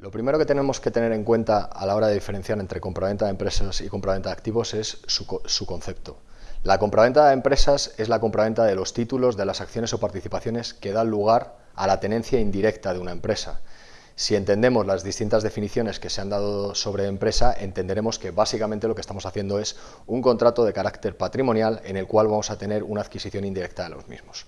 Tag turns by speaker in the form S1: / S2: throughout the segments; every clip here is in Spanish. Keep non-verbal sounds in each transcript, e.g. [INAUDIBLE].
S1: Lo primero que tenemos que tener en cuenta a la hora de diferenciar entre compraventa de empresas y compraventa de activos es su, concepto. La compraventa de empresas es la compraventa de los títulos, de las acciones o participaciones que dan lugar a la tenencia indirecta de una empresa. Si entendemos las distintas definiciones que se han dado sobre empresa, entenderemos que básicamente lo que estamos haciendo es un contrato de carácter patrimonial en el cual vamos a tener una adquisición indirecta de los mismos.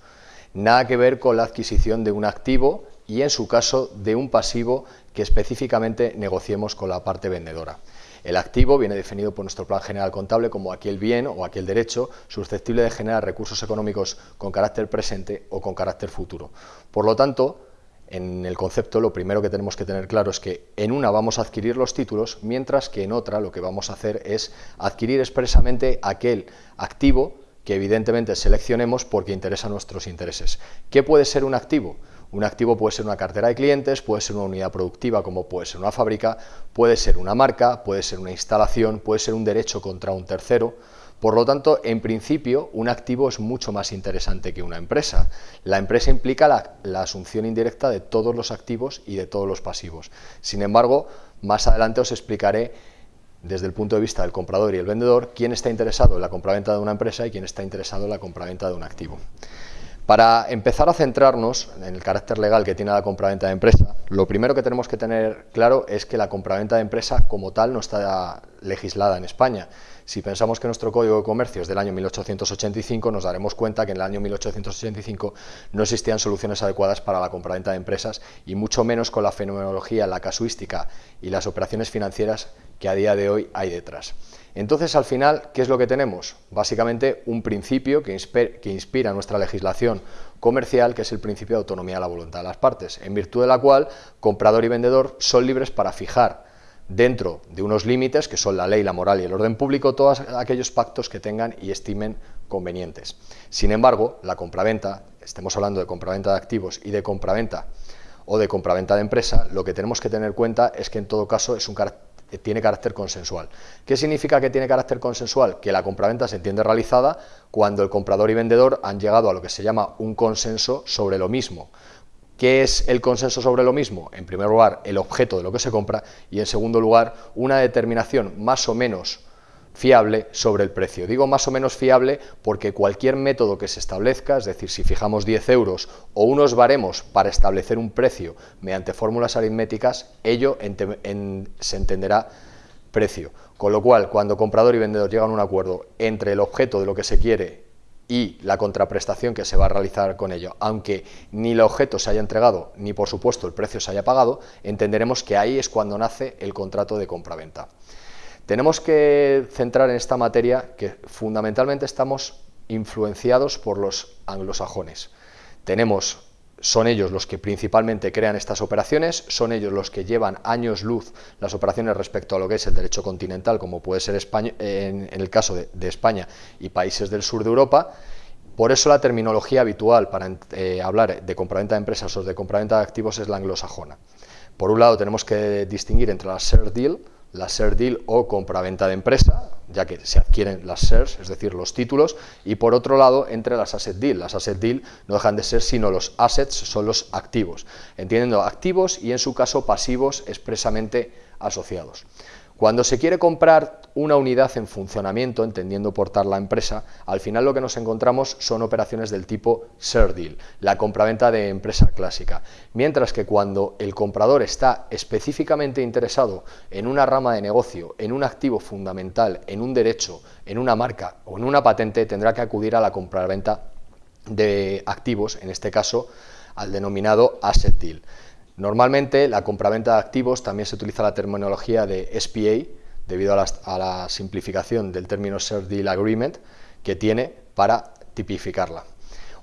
S1: Nada que ver con la adquisición de un activo y en su caso de un pasivo que específicamente negociemos con la parte vendedora. El activo viene definido por nuestro plan general contable como aquel bien o aquel derecho susceptible de generar recursos económicos con carácter presente o con carácter futuro. Por lo tanto, en el concepto lo primero que tenemos que tener claro es que en una vamos a adquirir los títulos, mientras que en otra lo que vamos a hacer es adquirir expresamente aquel activo que evidentemente seleccionemos porque interesa nuestros intereses. ¿Qué puede ser un activo? Un activo puede ser una cartera de clientes, puede ser una unidad productiva como puede ser una fábrica, puede ser una marca, puede ser una instalación, puede ser un derecho contra un tercero. Por lo tanto, en principio, un activo es mucho más interesante que una empresa. La empresa implica la, asunción indirecta de todos los activos y de todos los pasivos. Sin embargo, más adelante os explicaré desde el punto de vista del comprador y el vendedor, quién está interesado en la compraventa de una empresa y quién está interesado en la compraventa de un activo. Para empezar a centrarnos en el carácter legal que tiene la compraventa de empresa, lo primero que tenemos que tener claro es que la compraventa de empresa como tal no está legislada en España. Si pensamos que nuestro Código de Comercio es del año 1885, nos daremos cuenta que en el año 1885 no existían soluciones adecuadas para la compraventa de empresas y mucho menos con la fenomenología, la casuística y las operaciones financieras que a día de hoy hay detrás. Entonces, al final, ¿qué es lo que tenemos? Básicamente un principio que, inspira nuestra legislación comercial, que es el principio de autonomía de la voluntad de las partes, en virtud de la cual comprador y vendedor son libres para fijar dentro de unos límites, que son la ley, la moral y el orden público, todos aquellos pactos que tengan y estimen convenientes. Sin embargo, la compraventa, estemos hablando de compraventa de activos y de compraventa o de compraventa de empresa, lo que tenemos que tener en cuenta es que en todo caso es un tiene carácter consensual. ¿Qué significa que tiene carácter consensual? Que la compraventa se entiende realizada cuando el comprador y vendedor han llegado a lo que se llama un consenso sobre lo mismo. ¿Qué es el consenso sobre lo mismo? En primer lugar, el objeto de lo que se compra y en segundo lugar, una determinación más o menos fiable sobre el precio. Digo más o menos fiable porque cualquier método que se establezca, es decir, si fijamos 10 euros o unos baremos para establecer un precio mediante fórmulas aritméticas, ello se entenderá precio. Con lo cual, cuando comprador y vendedor llegan a un acuerdo entre el objeto de lo que se quiere y la contraprestación que se va a realizar con ello, aunque ni el objeto se haya entregado, ni por supuesto el precio se haya pagado, entenderemos que ahí es cuando nace el contrato de compraventa. Tenemos que centrar en esta materia que fundamentalmente estamos influenciados por los anglosajones. Tenemos, son ellos los que principalmente crean estas operaciones, son ellos los que llevan años luz las operaciones respecto a lo que es el derecho continental, como puede ser en, el caso de, España y países del sur de Europa, por eso la terminología habitual para eh, hablar de compraventa de empresas o de compraventa de activos es la anglosajona. Por un lado tenemos que distinguir entre la share deal, la share deal o compra-venta de empresa, ya que se adquieren las shares, es decir, los títulos, y por otro lado, entre las asset deal. Las asset deal no dejan de ser sino los assets, son los activos, entiendiendo activos y en su caso pasivos expresamente asociados. Cuando se quiere comprar una unidad en funcionamiento, entendiendo por tal la empresa, al final lo que nos encontramos son operaciones del tipo share deal, la compraventa de empresa clásica. Mientras que cuando el comprador está específicamente interesado en una rama de negocio, en un activo fundamental, en un derecho, en una marca o en una patente, tendrá que acudir a la compraventa de activos, en este caso al denominado asset deal. Normalmente la compraventa de activos también se utiliza la terminología de SPA debido a la, simplificación del término Share Deal Agreement que tiene para tipificarla.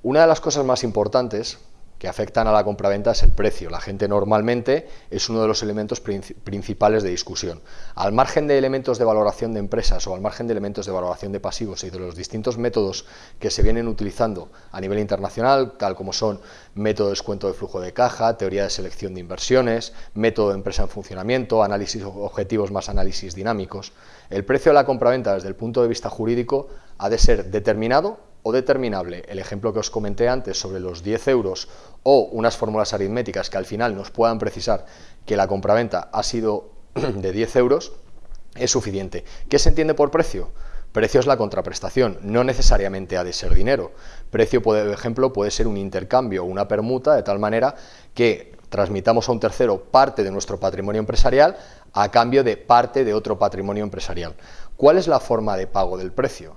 S1: Una de las cosas más importantes que afectan a la compraventa es el precio. La gente normalmente es uno de los elementos principales de discusión. Al margen de elementos de valoración de empresas o al margen de elementos de valoración de pasivos y de los distintos métodos que se vienen utilizando a nivel internacional, tal como son método de descuento de flujo de caja, teoría de selección de inversiones, método de empresa en funcionamiento, análisis objetivos más análisis dinámicos, el precio de la compraventa desde el punto de vista jurídico ha de ser determinado o determinable, el ejemplo que os comenté antes sobre los 10 euros o unas fórmulas aritméticas que al final nos puedan precisar que la compraventa ha sido [CLEARS THROAT] de 10 euros, es suficiente. ¿Qué se entiende por precio? Precio es la contraprestación, no necesariamente ha de ser dinero. Precio, por ejemplo, puede ser un intercambio o una permuta de tal manera que transmitamos a un tercero parte de nuestro patrimonio empresarial a cambio de parte de otro patrimonio empresarial. ¿Cuál es la forma de pago del precio?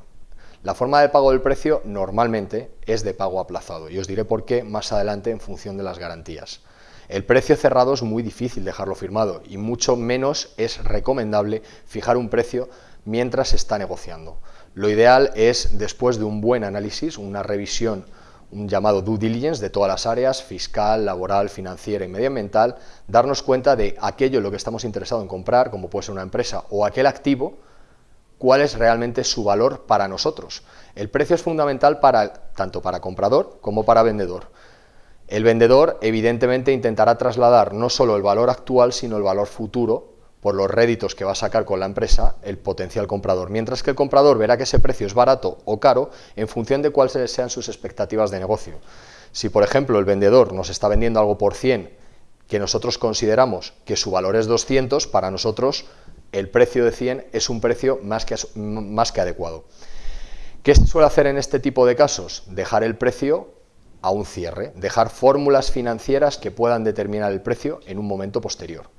S1: La forma de pago del precio normalmente es de pago aplazado y os diré por qué más adelante en función de las garantías. El precio cerrado es muy difícil dejarlo firmado y mucho menos es recomendable fijar un precio mientras se está negociando. Lo ideal es, después de un buen análisis, una revisión, un llamado due diligence de todas las áreas, fiscal, laboral, financiera y medioambiental, darnos cuenta de aquello en lo que estamos interesados en comprar, como puede ser una empresa, o aquel activo, cuál es realmente su valor para nosotros. El precio es fundamental para, tanto para comprador como para vendedor. El vendedor evidentemente intentará trasladar no solo el valor actual, sino el valor futuro por los réditos que va a sacar con la empresa el potencial comprador, mientras que el comprador verá que ese precio es barato o caro en función de cuáles sean sus expectativas de negocio. Si, por ejemplo, el vendedor nos está vendiendo algo por 100 que nosotros consideramos que su valor es 200, para nosotros el precio de 100 es un precio más que, más que adecuado. ¿Qué se suele hacer en este tipo de casos? Dejar el precio a un cierre, dejar fórmulas financieras que puedan determinar el precio en un momento posterior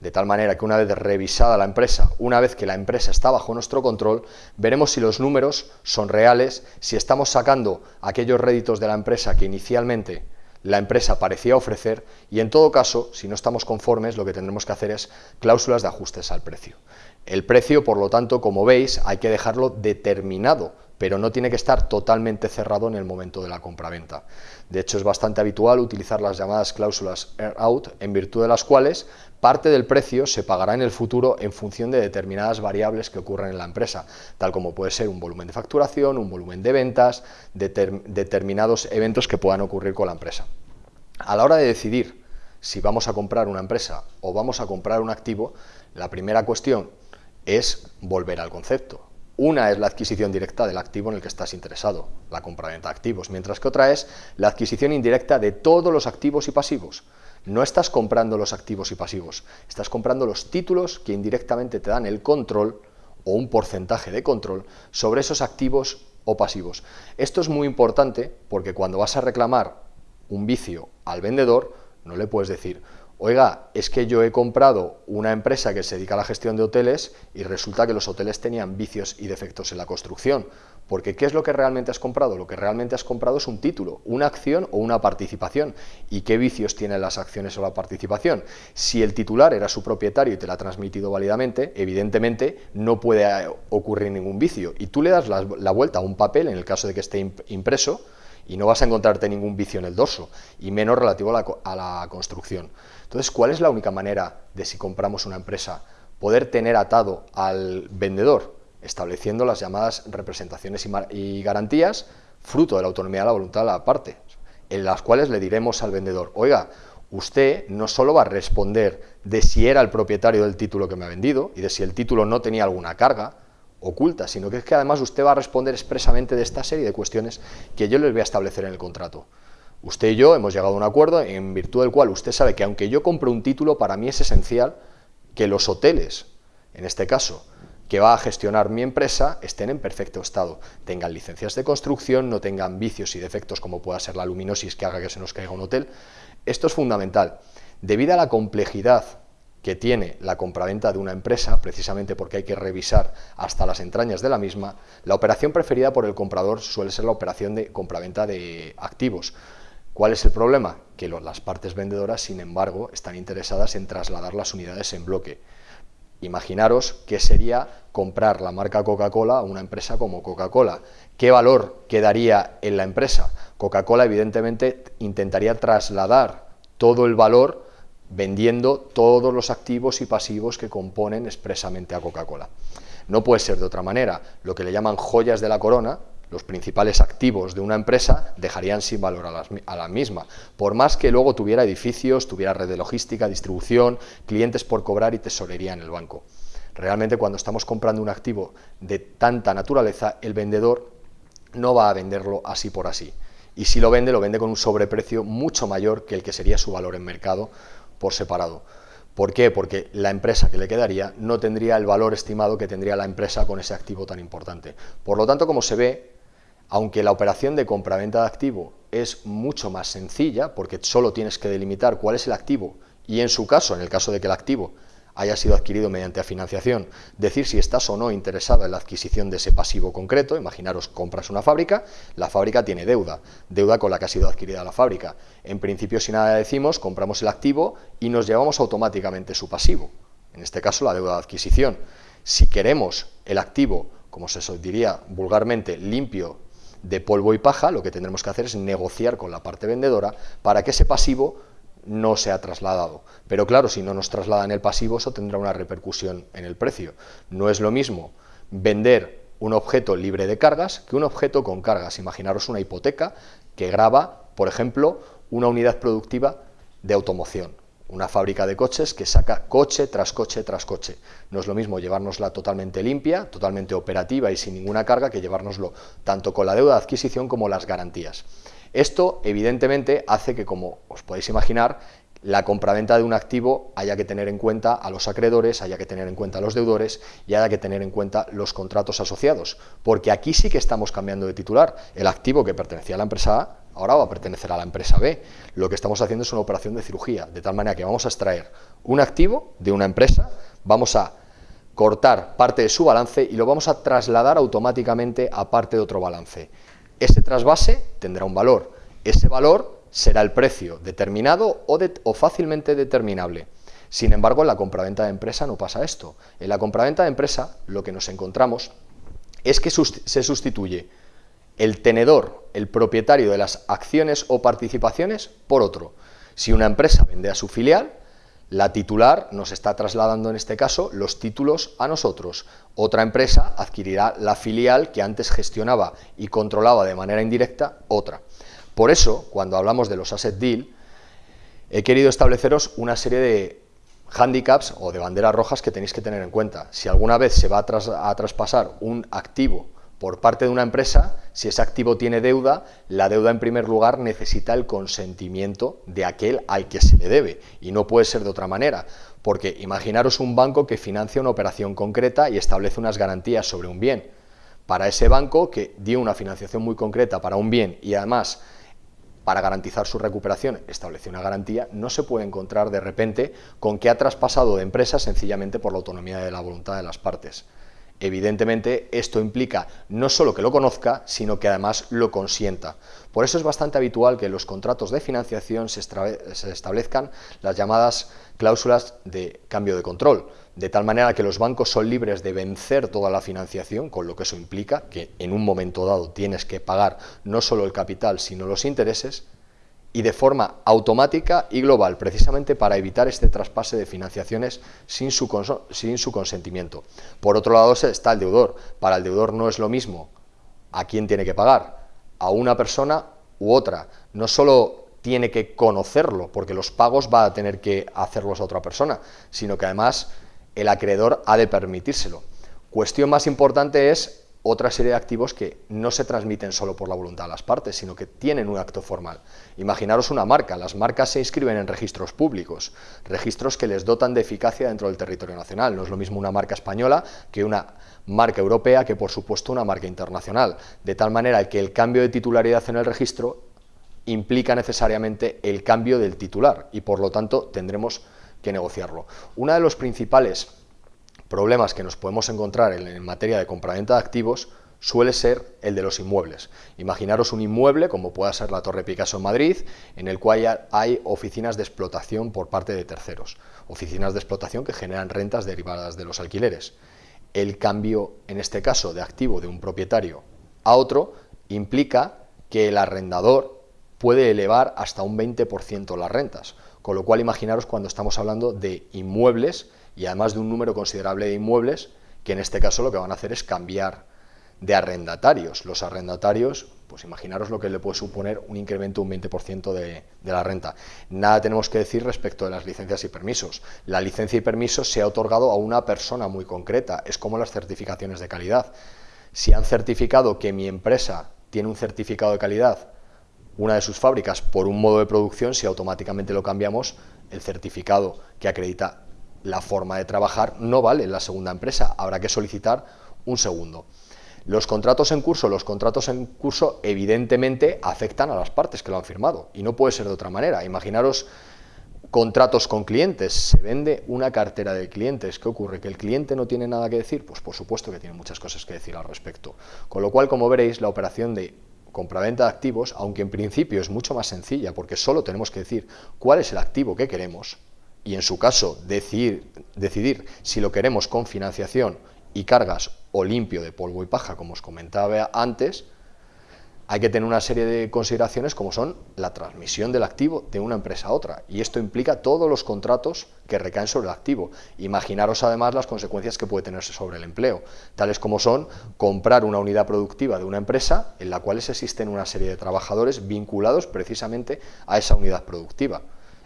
S1: de tal manera que una vez revisada la empresa, una vez que la empresa está bajo nuestro control, veremos si los números son reales, si estamos sacando aquellos réditos de la empresa que inicialmente la empresa parecía ofrecer y en todo caso, si no estamos conformes, lo que tendremos que hacer es cláusulas de ajustes al precio. El precio, por lo tanto, como veis, hay que dejarlo determinado pero no tiene que estar totalmente cerrado en el momento de la compraventa. De hecho, es bastante habitual utilizar las llamadas cláusulas earn-out, en virtud de las cuales parte del precio se pagará en el futuro en función de determinadas variables que ocurren en la empresa, tal como puede ser un volumen de facturación, un volumen de ventas, determinados eventos que puedan ocurrir con la empresa. A la hora de decidir si vamos a comprar una empresa o vamos a comprar un activo, la primera cuestión es volver al concepto. Una es la adquisición directa del activo en el que estás interesado, la compra-venta de activos, mientras que otra es la adquisición indirecta de todos los activos y pasivos. No estás comprando los activos y pasivos, estás comprando los títulos que indirectamente te dan el control o un porcentaje de control sobre esos activos o pasivos. Esto es muy importante porque cuando vas a reclamar un vicio al vendedor, no le puedes decir, oiga, es que yo he comprado una empresa que se dedica a la gestión de hoteles y resulta que los hoteles tenían vicios y defectos en la construcción. Porque ¿qué es lo que realmente has comprado? Lo que realmente has comprado es un título, una acción o una participación. ¿Y qué vicios tienen las acciones o la participación? Si el titular era su propietario y te la ha transmitido válidamente, evidentemente no puede eh, ocurrir ningún vicio. Y tú le das la, la vuelta a un papel, en el caso de que esté impreso, y no vas a encontrarte ningún vicio en el dorso, y menos relativo a la, construcción. Entonces, ¿cuál es la única manera de si compramos una empresa poder tener atado al vendedor, estableciendo las llamadas representaciones y, garantías, fruto de la autonomía de la voluntad de la parte, en las cuales le diremos al vendedor, oiga, usted no solo va a responder de si era el propietario del título que me ha vendido y de si el título no tenía alguna carga, oculta, sino que es que además usted va a responder expresamente de esta serie de cuestiones que yo les voy a establecer en el contrato. Usted y yo hemos llegado a un acuerdo en virtud del cual usted sabe que aunque yo compre un título, para mí es esencial que los hoteles, en este caso, que va a gestionar mi empresa, estén en perfecto estado, tengan licencias de construcción, no tengan vicios y defectos como pueda ser la luminosis que haga que se nos caiga un hotel. Esto es fundamental. Debido a la complejidad que tiene la compraventa de una empresa, precisamente porque hay que revisar hasta las entrañas de la misma, la operación preferida por el comprador suele ser la operación de compraventa de activos. ¿Cuál es el problema? Que las partes vendedoras, sin embargo, están interesadas en trasladar las unidades en bloque. Imaginaros qué sería comprar la marca Coca-Cola a una empresa como Coca-Cola. ¿Qué valor quedaría en la empresa? Coca-Cola evidentemente intentaría trasladar todo el valor vendiendo todos los activos y pasivos que componen expresamente a Coca-Cola. No puede ser de otra manera. Lo que le llaman joyas de la corona, los principales activos de una empresa, dejarían sin valor a, la misma. Por más que luego tuviera edificios, tuviera red de logística, distribución, clientes por cobrar y tesorería en el banco. Realmente cuando estamos comprando un activo de tanta naturaleza, el vendedor no va a venderlo así por así. Y si lo vende, lo vende con un sobreprecio mucho mayor que el que sería su valor en mercado por separado. ¿Por qué? Porque la empresa que le quedaría no tendría el valor estimado que tendría la empresa con ese activo tan importante. Por lo tanto, como se ve, aunque la operación de compra-venta de activo es mucho más sencilla, porque solo tienes que delimitar cuál es el activo y en su caso, en el caso de que el activo haya sido adquirido mediante financiación, decir si estás o no interesada en la adquisición de ese pasivo concreto, imaginaros, compras una fábrica, la fábrica tiene deuda, deuda con la que ha sido adquirida la fábrica. En principio, si nada decimos, compramos el activo y nos llevamos automáticamente su pasivo, en este caso la deuda de adquisición. Si queremos el activo, como se diría vulgarmente, limpio de polvo y paja, lo que tendremos que hacer es negociar con la parte vendedora para que ese pasivo no sea trasladado. Pero claro, si no nos trasladan el pasivo, eso tendrá una repercusión en el precio. No es lo mismo vender un objeto libre de cargas que un objeto con cargas. Imaginaros una hipoteca que graba, por ejemplo, una unidad productiva de automoción una fábrica de coches que saca coche tras coche tras coche. No es lo mismo llevárnosla totalmente limpia, totalmente operativa y sin ninguna carga que llevárnoslo tanto con la deuda de adquisición como las garantías. Esto, evidentemente, hace que, como os podéis imaginar, la compraventa de un activo haya que tener en cuenta a los acreedores, haya que tener en cuenta a los deudores y haya que tener en cuenta los contratos asociados, porque aquí sí que estamos cambiando de titular. El activo que pertenecía a la empresa A ahora va a pertenecer a la empresa B. Lo que estamos haciendo es una operación de cirugía, de tal manera que vamos a extraer un activo de una empresa, vamos a cortar parte de su balance y lo vamos a trasladar automáticamente a parte de otro balance. Ese trasvase tendrá un valor. Ese valor será el precio determinado o, fácilmente determinable. Sin embargo, en la compraventa de empresa no pasa esto. En la compraventa de empresa lo que nos encontramos es que se sustituye el tenedor, el propietario de las acciones o participaciones, por otro. Si una empresa vende a su filial, la titular nos está trasladando en este caso los títulos a nosotros. Otra empresa adquirirá la filial que antes gestionaba y controlaba de manera indirecta otra. Por eso, cuando hablamos de los asset deal, he querido estableceros una serie de handicaps o de banderas rojas que tenéis que tener en cuenta. Si alguna vez se va a, a traspasar un activo por parte de una empresa, si ese activo tiene deuda, la deuda en primer lugar necesita el consentimiento de aquel al que se le debe y no puede ser de otra manera, porque imaginaros un banco que financia una operación concreta y establece unas garantías sobre un bien. Para ese banco que dio una financiación muy concreta para un bien y además para garantizar su recuperación estableció una garantía, no se puede encontrar de repente con que ha traspasado de empresa sencillamente por la autonomía de la voluntad de las partes. Evidentemente, esto implica no solo que lo conozca, sino que además lo consienta. Por eso es bastante habitual que en los contratos de financiación se, establezcan las llamadas cláusulas de cambio de control, de tal manera que los bancos son libres de vencer toda la financiación, con lo que eso implica que en un momento dado tienes que pagar no solo el capital, sino los intereses, y de forma automática y global, precisamente para evitar este traspase de financiaciones sin su, sin su consentimiento. Por otro lado está el deudor. Para el deudor no es lo mismo a quién tiene que pagar, a una persona u otra. No solo tiene que conocerlo, porque los pagos va a tener que hacerlos a otra persona, sino que además el acreedor ha de permitírselo. Cuestión más importante es otra serie de activos que no se transmiten solo por la voluntad de las partes, sino que tienen un acto formal. Imaginaros una marca, las marcas se inscriben en registros públicos, registros que les dotan de eficacia dentro del territorio nacional. No es lo mismo una marca española que una marca europea que por supuesto una marca internacional, de tal manera que el cambio de titularidad en el registro implica necesariamente el cambio del titular y por lo tanto tendremos que negociarlo. Una de los principales problemas que nos podemos encontrar en, materia de compraventa de activos suele ser el de los inmuebles. Imaginaros un inmueble, como pueda ser la Torre Picasso en Madrid, en el cual hay oficinas de explotación por parte de terceros, oficinas de explotación que generan rentas derivadas de los alquileres. El cambio, en este caso, de activo de un propietario a otro, implica que el arrendador puede elevar hasta un 20% las rentas, con lo cual imaginaros cuando estamos hablando de inmuebles y además de un número considerable de inmuebles que en este caso lo que van a hacer es cambiar de arrendatarios. Los arrendatarios, pues imaginaros lo que le puede suponer un incremento de un 20% de, de, la renta. Nada tenemos que decir respecto de las licencias y permisos. La licencia y permiso se ha otorgado a una persona muy concreta, es como las certificaciones de calidad. Si han certificado que mi empresa tiene un certificado de calidad una de sus fábricas por un modo de producción, si automáticamente lo cambiamos, el certificado que acredita la forma de trabajar no vale en la segunda empresa, habrá que solicitar un segundo. Los contratos en curso, los contratos en curso evidentemente afectan a las partes que lo han firmado y no puede ser de otra manera. Imaginaros contratos con clientes, se vende una cartera de clientes, ¿qué ocurre? ¿Que el cliente no tiene nada que decir? Pues por supuesto que tiene muchas cosas que decir al respecto. Con lo cual, como veréis, la operación de compraventa de activos, aunque en principio es mucho más sencilla porque solo tenemos que decir cuál es el activo que queremos y en su caso decidir, si lo queremos con financiación y cargas o limpio de polvo y paja, como os comentaba antes, hay que tener una serie de consideraciones como son la transmisión del activo de una empresa a otra. Y esto implica todos los contratos que recaen sobre el activo. Imaginaros además las consecuencias que puede tenerse sobre el empleo, tales como son comprar una unidad productiva de una empresa en la cual existen una serie de trabajadores vinculados precisamente a esa unidad productiva.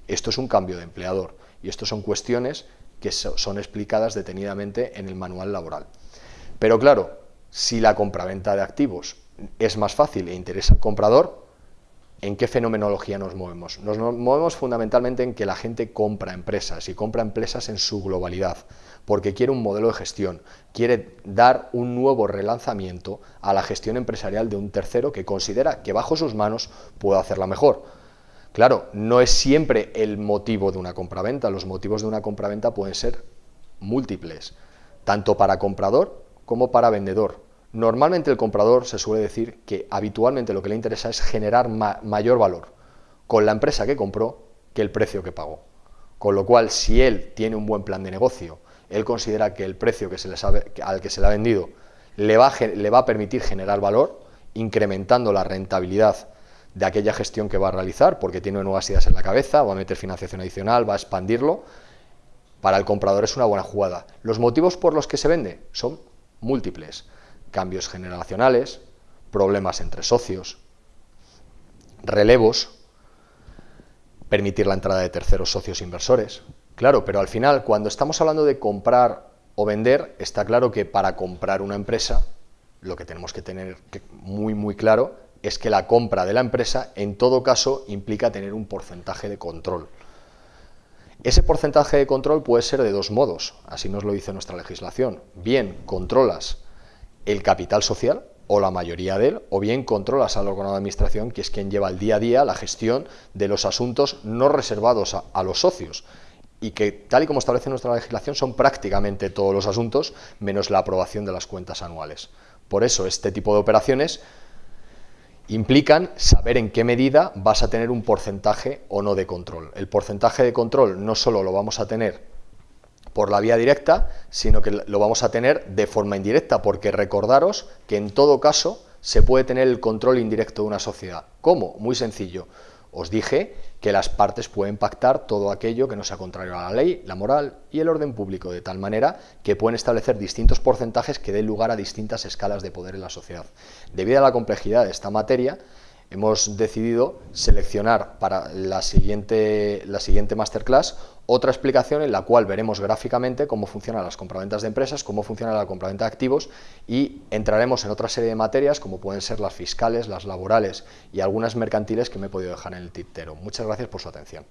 S1: Esto es un cambio de empleador y esto son cuestiones que son explicadas detenidamente en el manual laboral. Pero claro, si la compraventa de activos es más fácil e interesa al comprador, ¿en qué fenomenología nos movemos? Nos movemos fundamentalmente en que la gente compra empresas y compra empresas en su globalidad, porque quiere un modelo de gestión, quiere dar un nuevo relanzamiento a la gestión empresarial de un tercero que considera que bajo sus manos puede hacerla mejor. Claro, no es siempre el motivo de una compraventa, los motivos de una compraventa pueden ser múltiples, tanto para comprador como para vendedor. Normalmente el comprador se suele decir que habitualmente lo que le interesa es generar mayor valor con la empresa que compró que el precio que pagó. Con lo cual, si él tiene un buen plan de negocio, él considera que el precio al que se le ha vendido le va a permitir generar valor, incrementando la rentabilidad de aquella gestión que va a realizar, porque tiene nuevas ideas en la cabeza, va a meter financiación adicional, va a expandirlo, para el comprador es una buena jugada. Los motivos por los que se vende son múltiples cambios generacionales, problemas entre socios, relevos, permitir la entrada de terceros socios inversores. Claro, pero al final, cuando estamos hablando de comprar o vender, está claro que para comprar una empresa, lo que tenemos que tener muy, muy claro es que la compra de la empresa, en todo caso, implica tener un porcentaje de control. Ese porcentaje de control puede ser de dos modos, así nos lo dice nuestra legislación. Bien, controlas el capital social o la mayoría de él, o bien controlas al órgano de administración, que es quien lleva el día a día la gestión de los asuntos no reservados a, los socios, y que, tal y como establece nuestra legislación, son prácticamente todos los asuntos, menos la aprobación de las cuentas anuales. Por eso, este tipo de operaciones implican saber en qué medida vas a tener un porcentaje o no de control. El porcentaje de control no solo lo vamos a tener por la vía directa, sino que lo vamos a tener de forma indirecta, porque recordaros que en todo caso se puede tener el control indirecto de una sociedad. ¿Cómo? Muy sencillo. Os dije que las partes pueden pactar todo aquello que no sea contrario a la ley, la moral y el orden público, de tal manera que pueden establecer distintos porcentajes que den lugar a distintas escalas de poder en la sociedad. Debido a la complejidad de esta materia, hemos decidido seleccionar para la siguiente, la siguiente masterclass otra explicación en la cual veremos gráficamente cómo funcionan las compraventas de empresas, cómo funciona la compraventa de activos y entraremos en otra serie de materias como pueden ser las fiscales, las laborales y algunas mercantiles que me he podido dejar en el tintero. Muchas gracias por su atención.